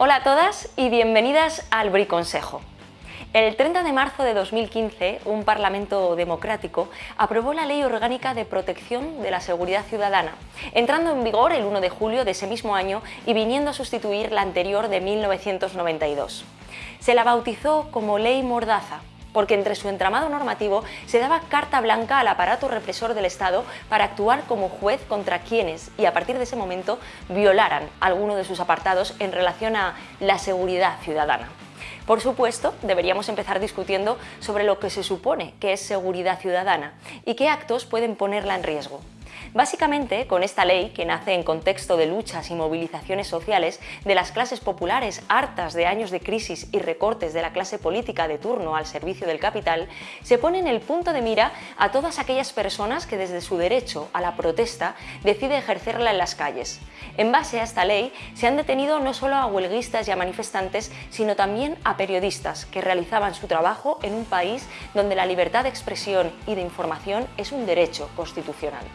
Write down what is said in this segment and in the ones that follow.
Hola a todas y bienvenidas al Briconsejo. El 30 de marzo de 2015, un Parlamento democrático aprobó la Ley Orgánica de Protección de la Seguridad Ciudadana, entrando en vigor el 1 de julio de ese mismo año y viniendo a sustituir la anterior de 1992. Se la bautizó como Ley Mordaza, porque entre su entramado normativo se daba carta blanca al aparato represor del Estado para actuar como juez contra quienes, y a partir de ese momento, violaran alguno de sus apartados en relación a la seguridad ciudadana. Por supuesto, deberíamos empezar discutiendo sobre lo que se supone que es seguridad ciudadana y qué actos pueden ponerla en riesgo. Básicamente, con esta ley, que nace en contexto de luchas y movilizaciones sociales de las clases populares hartas de años de crisis y recortes de la clase política de turno al servicio del capital, se pone en el punto de mira a todas aquellas personas que desde su derecho a la protesta decide ejercerla en las calles. En base a esta ley, se han detenido no solo a huelguistas y a manifestantes, sino también a periodistas que realizaban su trabajo en un país donde la libertad de expresión y de información es un derecho constitucional.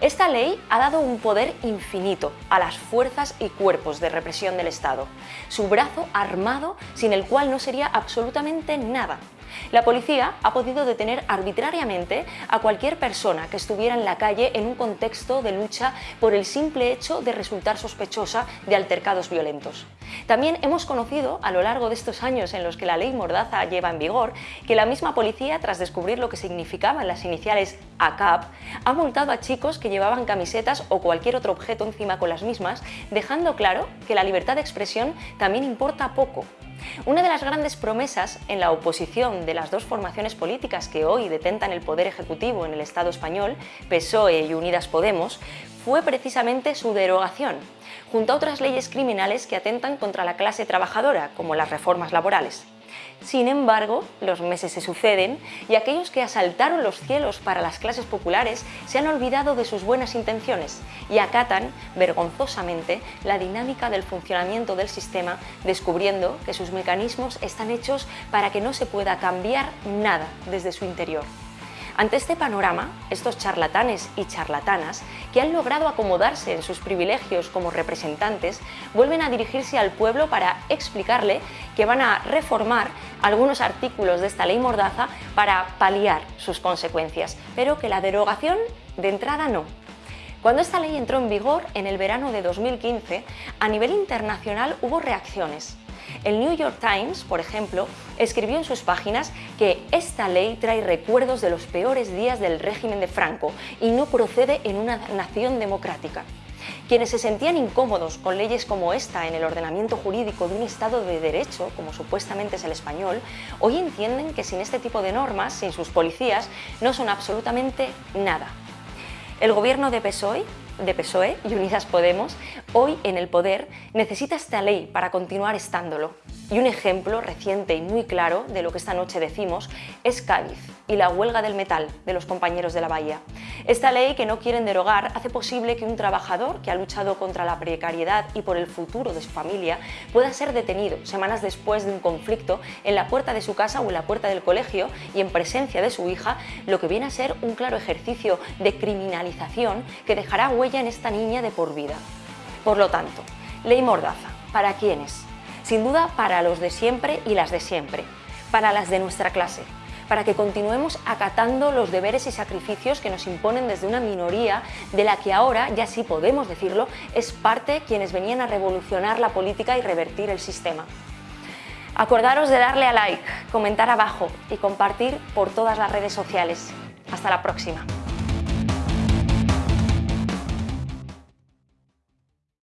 Esta ley ha dado un poder infinito a las fuerzas y cuerpos de represión del Estado, su brazo armado sin el cual no sería absolutamente nada. La policía ha podido detener arbitrariamente a cualquier persona que estuviera en la calle en un contexto de lucha por el simple hecho de resultar sospechosa de altercados violentos. También hemos conocido, a lo largo de estos años en los que la ley Mordaza lleva en vigor, que la misma policía, tras descubrir lo que significaban las iniciales ACAP, ha multado a chicos que llevaban camisetas o cualquier otro objeto encima con las mismas, dejando claro que la libertad de expresión también importa poco una de las grandes promesas en la oposición de las dos formaciones políticas que hoy detentan el poder ejecutivo en el Estado español, PSOE y Unidas Podemos, fue precisamente su derogación, junto a otras leyes criminales que atentan contra la clase trabajadora, como las reformas laborales. Sin embargo, los meses se suceden y aquellos que asaltaron los cielos para las clases populares se han olvidado de sus buenas intenciones y acatan, vergonzosamente, la dinámica del funcionamiento del sistema, descubriendo que sus mecanismos están hechos para que no se pueda cambiar nada desde su interior. Ante este panorama, estos charlatanes y charlatanas, que han logrado acomodarse en sus privilegios como representantes, vuelven a dirigirse al pueblo para explicarle que van a reformar algunos artículos de esta ley Mordaza para paliar sus consecuencias, pero que la derogación de entrada no, cuando esta ley entró en vigor en el verano de 2015, a nivel internacional hubo reacciones. El New York Times, por ejemplo, escribió en sus páginas que esta ley trae recuerdos de los peores días del régimen de Franco y no procede en una nación democrática. Quienes se sentían incómodos con leyes como esta en el ordenamiento jurídico de un Estado de Derecho, como supuestamente es el español, hoy entienden que sin este tipo de normas, sin sus policías, no son absolutamente nada. El gobierno de PSOE de PSOE y Unidas Podemos, hoy en el poder, necesita esta ley para continuar estándolo. Y un ejemplo reciente y muy claro de lo que esta noche decimos es Cádiz y la huelga del metal de los compañeros de la Bahía. Esta ley que no quieren derogar hace posible que un trabajador que ha luchado contra la precariedad y por el futuro de su familia pueda ser detenido semanas después de un conflicto en la puerta de su casa o en la puerta del colegio y en presencia de su hija, lo que viene a ser un claro ejercicio de criminalización que dejará huella en esta niña de por vida. Por lo tanto, ley Mordaza, ¿para quiénes? Sin duda para los de siempre y las de siempre, para las de nuestra clase, para que continuemos acatando los deberes y sacrificios que nos imponen desde una minoría de la que ahora, ya sí podemos decirlo, es parte quienes venían a revolucionar la política y revertir el sistema. Acordaros de darle a like, comentar abajo y compartir por todas las redes sociales. Hasta la próxima.